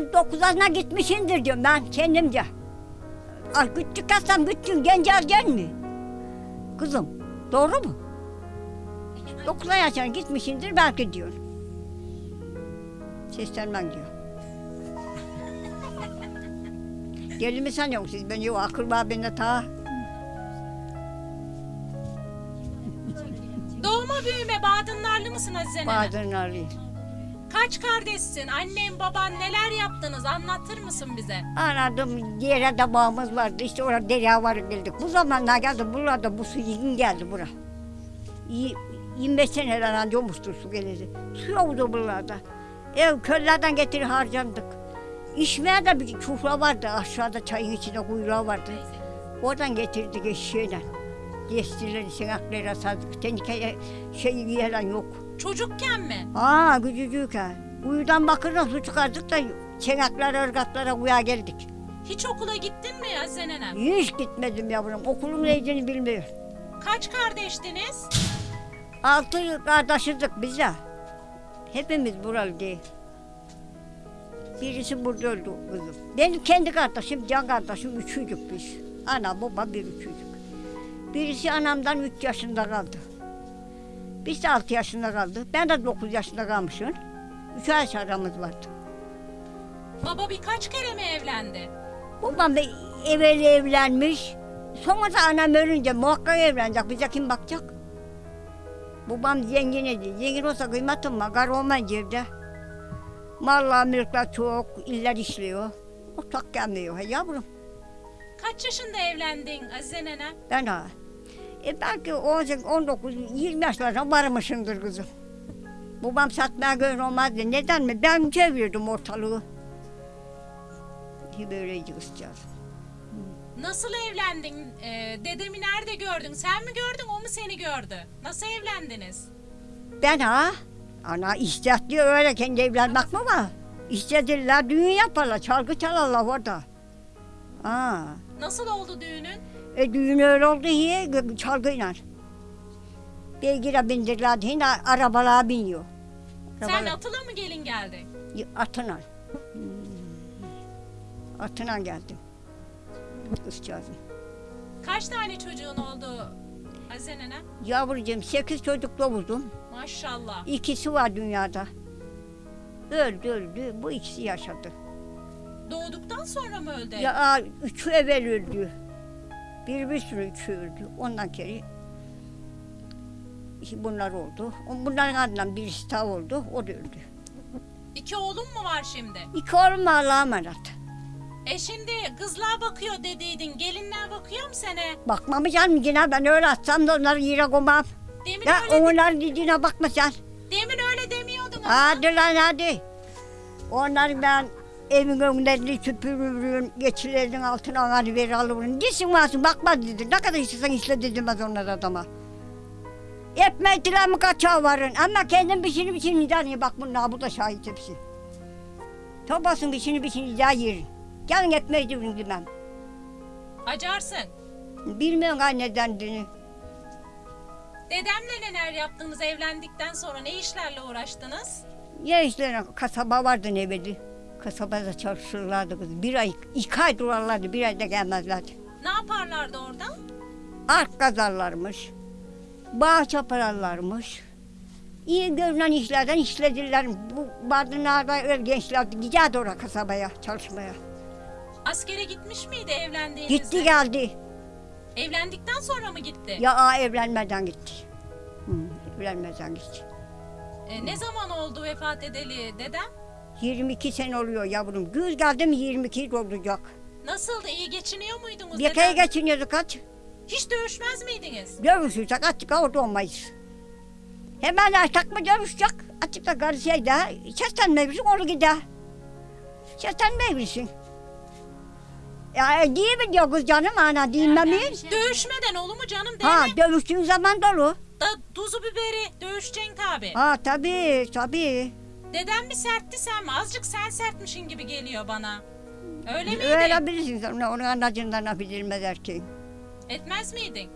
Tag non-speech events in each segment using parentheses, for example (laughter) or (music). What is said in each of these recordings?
yaşlı? Ben 9 yaşına gitmişimdir diyorum ben kendimce. Ay küçük kalsam küçük genç ergen mi? Kızım doğru mu? 9 yaşına gitmişimdir belki diyor. Seslenmem diyor. Deli mi sanıyorsun siz beni? Yok akıl var bende ta. Doğma büyüme Badınlarlı mısın Azize? Bazen arıyor. Kaç kardeşsin? Annen baban neler yaptınız? Anlatır mısın bize? Aradım yere de bağımız vardı. İşte orada derya var geldik. Bu zamanlar geldi buralarda bu su yığın geldi bura. Y- 25 seneler önce olmuştur su geleli. Su yoktu buralarda. Ev köylerden getirip harcandık. İçmeye de bir çufra vardı. Aşağıda çayın içinde kuyruğu vardı. Oradan getirdik eşeğiyle. Destileri, sinaklara sardık. Tenekeye şey yiyen yok. Çocukken mi? Aa küçücükken. Kuyudan bakırdan su çıkardık da çenekler, ırgatlara kuya geldik. Hiç okula gittin mi Azize nenem? Hiç gitmedim yavrum. Okulun neydiğini bilmiyorum. Kaç kardeştiniz? Altı kardeşizdik biz de. Hepimiz buralı değil. Birisi burada öldü kızım. Benim kendi kardeşim, can kardeşim üçüydük biz. Ana, baba bir üçüydük. Birisi anamdan üç yaşında kaldı. Biz de altı yaşında kaldık. Ben de dokuz yaşında kalmışım. Üç yaş aramız vardı. Baba birkaç kere mi evlendi? Babam da evvel evlenmiş. Sonra da anam ölünce muhakkak evlenecek. Bize kim bakacak? Babam zengin idi. Zengin olsa kıymetim var. Kar olmayınca evde. Mallar, mülkler çok. iller işliyor. Otak gelmiyor he yavrum. Kaç yaşında evlendin Azize nenem? Ben ha. E belki 18, 19, 20 yaşlarına varmışımdır kızım. Babam satmaya gören olmazdı. Neden mi? Ben çevirdim ortalığı. Böyleydi kızcağız. Nasıl evlendin? Ee, dedemi nerede gördün? Sen mi gördün o mu seni gördü? Nasıl evlendiniz? Ben ha? Ana istetti öyle kendi evlenmek mi var? İstediler düğün yaparlar, çalgı çalarlar orada. Ha. Nasıl oldu düğünün? E düğün öyle oldu iyi çalgıyla. Beygire bindirdiler, yine arabalara biniyor. Sen Arabalar- atıla mı gelin geldin? Atına. Hmm. Atına geldim. Kızcağızım. Kaç tane çocuğun oldu Azize nenem? Yavrucuğum sekiz çocuk doğurdum. Maşallah. İkisi var dünyada. Öldü öldü. Bu ikisi yaşadı. Doğduktan sonra mı öldü? Ya aa, üçü evvel öldü. Bir bir sürü üçü öldü. Ondan kere bunlar oldu. Bunların ardından birisi daha oldu. O da öldü. İki oğlum mu var şimdi? İki oğlum Allah'a emanet. E şimdi kızlar bakıyor dediydin. Gelinler bakıyor mu sana? Bakmamı canım yine ben öyle atsam da onları yere koymam. Demin Ya öyle, onların dediğine bakma sen. demin öyle demiyordun ama. Hadi lan hadi. Onları ben evin önlerini süpürürüm, geçilerin altına onları ver alırım. Desin varsın bakmaz dedi. Ne kadar istersen işle dedim ben onlara adama. Etmeydiler mi kaçağı varın. Ama kendim biçini biçini yani bak bunlar bu da şahit hepsi. Topasın biçini biçini daha yerin. Gelin etmeydi bunu demem. Acarsın. Bilmiyorum anneden dini. Dedemle neler yaptınız evlendikten sonra ne işlerle uğraştınız? Ya işte kasaba vardı ne belli. Kasabada çalışırlardı kız. Bir ay, iki ay durarlardı, bir ayda gelmezlerdi. Ne yaparlardı orada? Ark kazarlarmış. Bağ çaparlarmış. İyi görünen işlerden işlediler. Bu Bardınlar'da öyle gençler giderdi oraya kasabaya çalışmaya. Askere gitmiş miydi evlendiğinizde? Gitti geldi. Evlendikten sonra mı gitti? Ya aa, evlenmeden gitti. Hı, evlenmeden gitti. E, ne zaman oldu vefat edeli dedem? 22 sene oluyor yavrum. Güz geldi mi 22 olacak. Nasıldı? iyi geçiniyor muydunuz dedem? geçiniyorduk kaç. Hiç dövüşmez miydiniz? Dövüşürsek açık orada olmayız. Hemen açtık mı dövüşecek. Açıkta karşıydı. Seslenmeyebilirsin onu gider. Seslenmeyebilirsin. Ya değil mi diyor kız canım ana değil mi? Dövüşmeden olur mu canım değil Ha mi? dövüştüğün zaman dolu. Da tuzu biberi dövüşeceksin tabi. Ha tabii tabii. Dedem mi sertti sen mi? Azıcık sen sertmişin gibi geliyor bana. Öyle miydi? Öyle bilirsin sen onu- onun anacından bilmez erkeğin. Etmez miydin?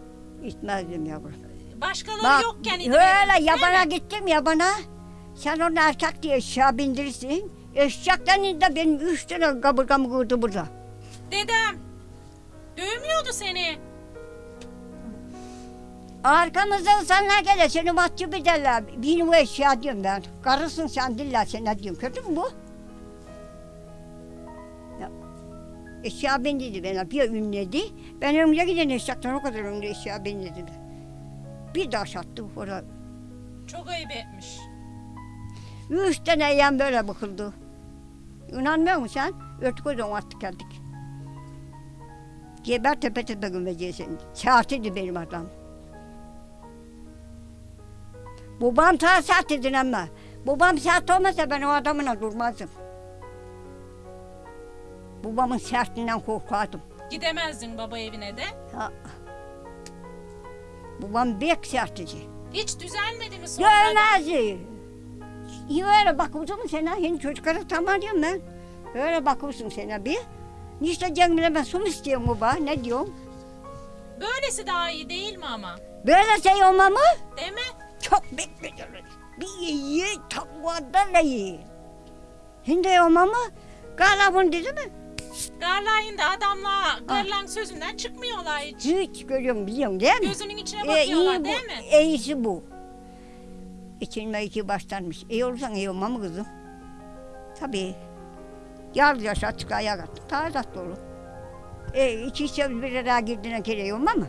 Gitmezdim yavrum. Başkaları Bak yokken idare öyle yabana gittim yabana. Sen onu erkek diye eşya bindirirsin. Eşekten de benim üç tane kaburgamı kırdı burada. Dedem dövmüyordu seni. Arkamızdan sana gele seni mahcup ederler. Benim o eşya diyorum ben. Karısın sen diller ne diyorum. Kötü mü bu? Ya, eşya ben dedi bana bir ünledi. Ben önce giden eşekten o kadar önce eşya ben dedi. Bir taş attı orada. Çok ayıp etmiş. Üç tane yan böyle bakıldı. İnanmıyor musun sen? Örtük o zaman attık geldik. Geber tepe tepe gömeceğiz seni. Saatiydi benim adam. Babam sağ saatidin ama. Babam saat olmasa ben o adamına durmazdım. Babamın sertinden korkardım. Gidemezdin baba evine de. Ha. Babam bek sertici. Hiç düzelmedi mi sonra? da? Görmezdi. İyi öyle bakıyorsun sana. Yeni çocuklara tamam diyorum ben. Öyle bakıyorsun sana bir. İşte Cemile ben su mu istiyorum baba? Ne diyorsun? Böylesi daha iyi değil mi ama? Böyle şey olma mı? Değil mi? Çok bekliyoruz. Bir iyi takvadan da iyi. Şimdi olma mı? Gala bunu dedi mi? Garlayın da adamla garlan sözünden çıkmıyorlar hiç. Hiç görüyorum biliyorum değil mi? Gözünün içine E, bakıyorlar iyi bu. değil mi? İyisi bu. İçilme iki başlanmış. İyi olursan iyi olma mı kızım? Tabii. Yar yaşa çık ayağa kalk. Daha tatlı olur. E, iki içe bir araya girdiğine kere olma mı?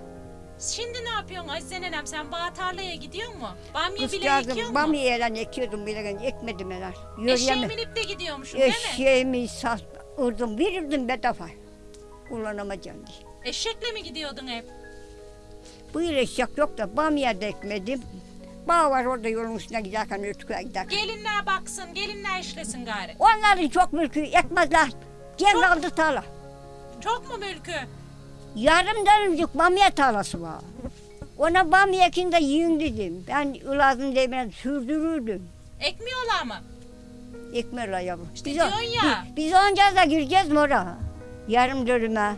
Şimdi ne yapıyorsun Azize nenem sen bağ tarlaya gidiyor mu? Bamya Kız bile ekiyor geldim. mu? Bamya yelen ekiyordum bile. Ekmedim neler. Eşeğe Yürüyemem. binip de gidiyormuşsun değil mi? Eşeğimi sat, ırdım, verirdim bedava. Kullanamayacağım diye. Eşekle mi gidiyordun hep? Bu yıl eşek yok da bamya da ekmedim. Bağ var orada yolun üstüne giderken ötüköye giderken. Gelinler baksın, gelinler işlesin gari. Onların çok mülkü ekmezler. Gel aldı tarla. Çok mu mülkü? Yarım dönümcük bamya tarlası var. Ona bamya ekin de yiyin dedim. Ben ılazın demine sürdürürdüm. Ekmiyorlar mı? Ekmerler yavrum. İşte o- diyorsun ya. Biz, biz onca da gireceğiz mi oraya? Yarım dönüme.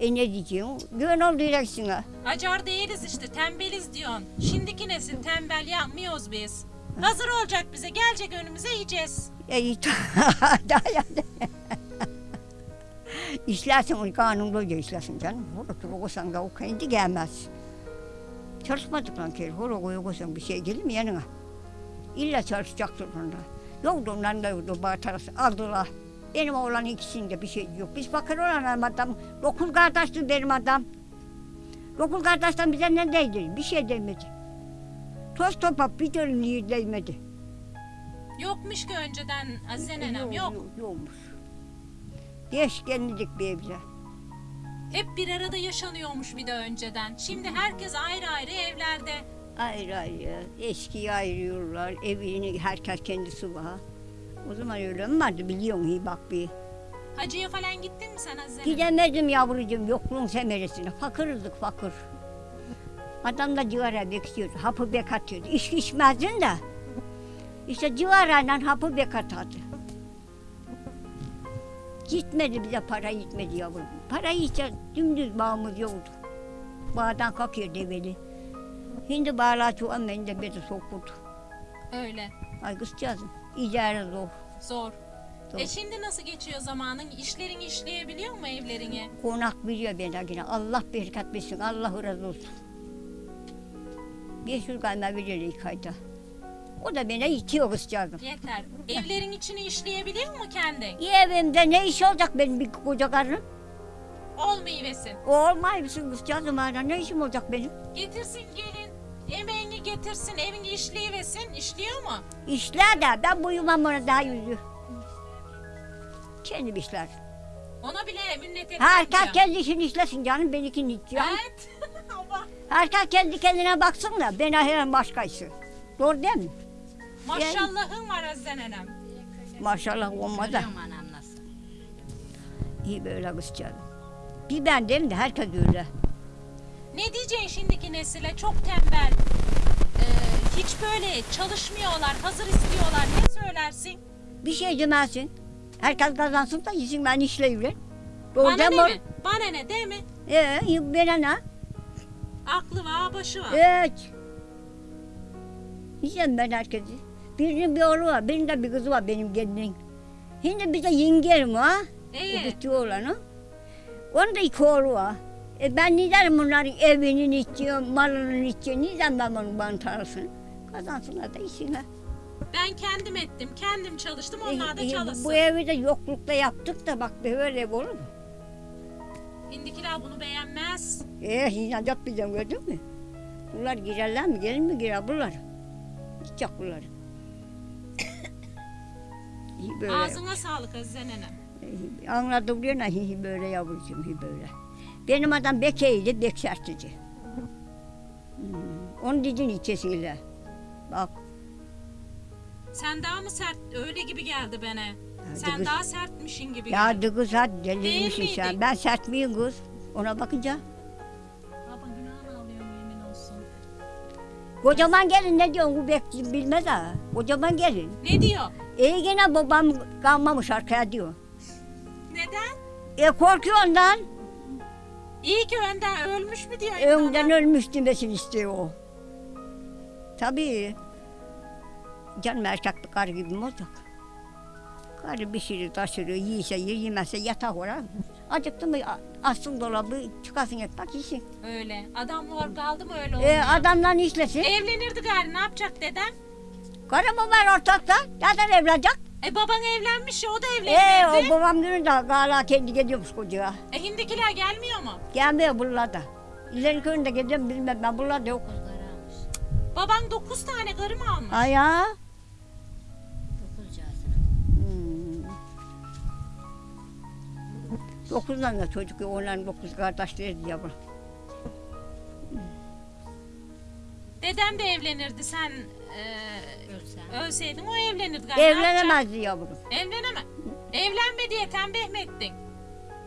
E ne diyeceğim? Gün oldu direksin ha. Acar değiliz işte, tembeliz diyorsun. Şimdiki nesil tembel yapmıyoruz biz. Hazır olacak bize, gelecek önümüze yiyeceğiz. E (laughs) iyi. İşlersin o kanunluca işlersin canım. Horotu okusan da o kendi gelmez. Çalışmadıktan kere horotu okusan bir şey gelir mi yanına? İlla çalışacaksın onda. Yoktu onların da yoktu bağırtarası aldılar. Benim oğlan ikisinde bir şey yok. Biz bakır olan adam, dokuz kardeşti benim adam. Dokuz kardeşten bize ne değdi? Bir şey demedi. Toz toprak bir türlü değmedi. Yokmuş ki önceden Azize nenem, yok. Yok, yokmuş. Geçkenlik bir evde. Hep bir arada yaşanıyormuş bir de önceden. Şimdi herkes ayrı ayrı evlerde. Ayrı ayrı, eskiyi ayırıyorlar, evini herkes kendisi var. O zaman öyle mi vardı biliyorsun iyi bak bir. Hacıya falan gittin mi sen Azize? Gidemedim yavrucuğum yokluğun semeresine. Fakırızdık fakir. Adam da cigara bekliyordu, hapı bek atıyordu. İçki içmezdin de. İşte cigarayla hapı bek atardı. Gitmedi bize para gitmedi yavrum. Para hiç dümdüz bağımız yoktu. Bağdan kalkıyor develi. Şimdi bağlar çoğun beni de beni sokuldu. Öyle, Ay kızcağızım, icare zor. zor. Zor. E şimdi nasıl geçiyor zamanın? İşlerin işleyebiliyor mu evlerini? Konak biliyor beni yine. Allah bereket versin, Allah razı olsun. 500 kayma veriyor ilk ayda. O da beni itiyor kızcağızım. Yeter. Evlerin içini işleyebiliyor mu kendin? Evimde ne iş olacak benim bir koca karım? Olmayıversin. O olmay mısın kızcağızım hala ne işim olacak benim? Getirsin gelin. Emeğini getirsin, evini işleyiversin. İşliyor mu? İşler de ben buyumam ona daha yüzü. Kendim işler. Ona bile minnet etmem Herkes kendi işini işlesin canım benimkini içiyor. Evet. (laughs) Herkes kendi kendine baksın da ben ahiren başkaysı. Doğru değil mi? Maşallahın var Azize nenem. Maşallah olmaz da. Görüyorum anam nasıl. İyi böyle kızcağızım. Bir ben değil mi de herkes öyle. Ne diyeceksin şimdiki nesile? Çok tembel. Ee, hiç böyle çalışmıyorlar, hazır istiyorlar. Ne söylersin? Bir şey demezsin. Herkes kazansın da yesin ben işleyeyim. Doğru Bana ne mi? mi? Bana ne değil mi? Ee, bana ne? Aklı var, başı var. Evet. Yiyeceğim ben herkesi. Birinin bir oğlu var, birinin de bir kızı var benim gelinin. Şimdi bir de yengelim ha. O İyi. gitti oğlanı. Onun da iki oğlu var. E ben neden bunların evinin içiyor, malının içiyor, neden ben bunu bana tanısın? Kazansınlar da işine. Ben kendim ettim. Kendim çalıştım. Onlar da E, e, çalışsın. Bu evi de yoklukta yaptık da bak böyle ev olur mu? Hindikiler bunu beğenmez. E yine yapmayacağım gördün mü? Bunlar girerler mi? Gelin mi girer bunlar? Gidecek bunlar. Böyle. Ağzına sağlık Azize nenem. Anladım diyor hi hi böyle yavrucuğum hi böyle. Benim adam bekeydi, bek sertici. Hmm. Onun didin içesiyle. Bak Sen daha mı sert? Öyle gibi geldi bana. Sen kız- daha sertmişin gibi ya geldi. dı kız hadi delirmişsin sen. Ben sert miyim kız? Ona bakınca. Kocaman gelin ne diyorsun bu bek bilmez ha. Kocaman gelin. Ne diyor? İyi gene babam kalmamış arkaya diyor. Neden? E korkuyor ondan. İyi ki önden ölmüş mü diyor. Önden insana? ölmüş demesin istiyor o. Tabii. Canım erkek karı gibi mi olacak? Karı bir şey taşırıyor, yiyse yer, yemezse yatak oraya. Acıktı mı açsın dolabı, çıkasın ekmek yesin. Öyle. Adam var kaldı mı öyle E, olmuyor. adamdan işlesin. Evlenirdi gari ne yapacak dedem? Karı mı var ortakta? Nereden evlenecek? E baban evlenmiş ya o da E, evlenirdi. o babam günü de gala kendi gidiyormuş kocaya. E, hindikiler gelmiyor mu? Gelmiyor buralarda. İleri köyünde gidiyorum bilmem ben buralarda yok. Baban dokuz tane karı mı almış? Ay ya. Dokuz tane çocuk, onların dokuz kardeşleri yavrum. Dedem de evlenirdi sen e, Ölsen. ölseydin o evlenirdi yapacak? Evlenemezdi yavrum. Evleneme. Evlenme diye tembih mi ettin?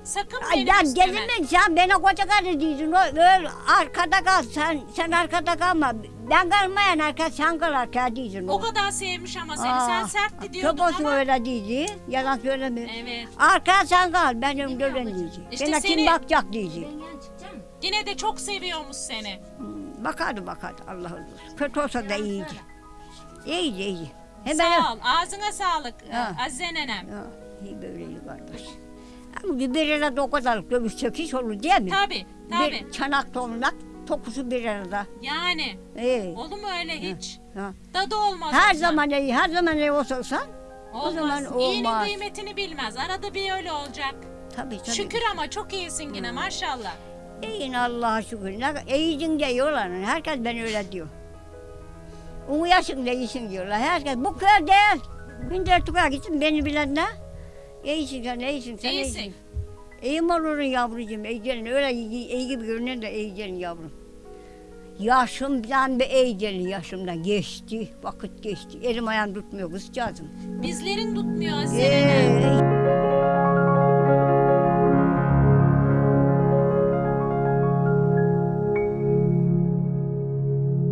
Sakın Ay benim ya üstüme. gelin mi sen bana koca karı diyorsun. O, öyle arkada kal sen, sen arkada kalma. Ben kalmayan arka sen kal arkada diyorsun. O kadar sevmiş ama seni. Sen sertti diyordun Çok olsun ama. öyle diyeceği. Yalan söylemiyor. Evet. Arka sen kal ben önümde ölen diyeceğim. İşte Bana seni- kim bakacak mı? Yine de çok seviyormuş seni. Hmm, Bakardı bakardı Allah razı olsun. Kötü olsa da iyiydi. İyiydi iyiydi. Hemen Sağ ol. Ağzına sağlık. Ha. Azize nenem. Ya, iyi böyleydi kardeş. Ama bir arada o kadar dövüşsek hiç olur değil mi? Tabii. Tabii. Bir çanak tonak, tokusu bir arada. Yani. İyi. Olur mu öyle hiç? Ha. Tadı olmaz. Her ondan. zaman iyi, her zaman iyi olsan olmaz. o zaman İyinin olmaz. kıymetini bilmez. Arada bir öyle olacak. tabii tabii. Şükür ama çok iyisin yine maşallah. İyin Allah'a şükür. Ne, iyisin diyorlar. Herkes ben öyle diyor. Uyuyasın da iyisin diyorlar. Herkes bu köy değil. Gündür tukağa gitsin beni bilenler. İyisin sen, iyisin sen, İyisin. iyisin. İyi mi olursun yavrucuğum? İyi gelin. Öyle iyi, iyi gibi görünen de iyi gelin yavrum. Yaşımdan bir iyi gelin yaşımdan. Geçti, vakit geçti. Elim ayağım tutmuyor kızcağızım. Bizlerin tutmuyor Azize. Ee,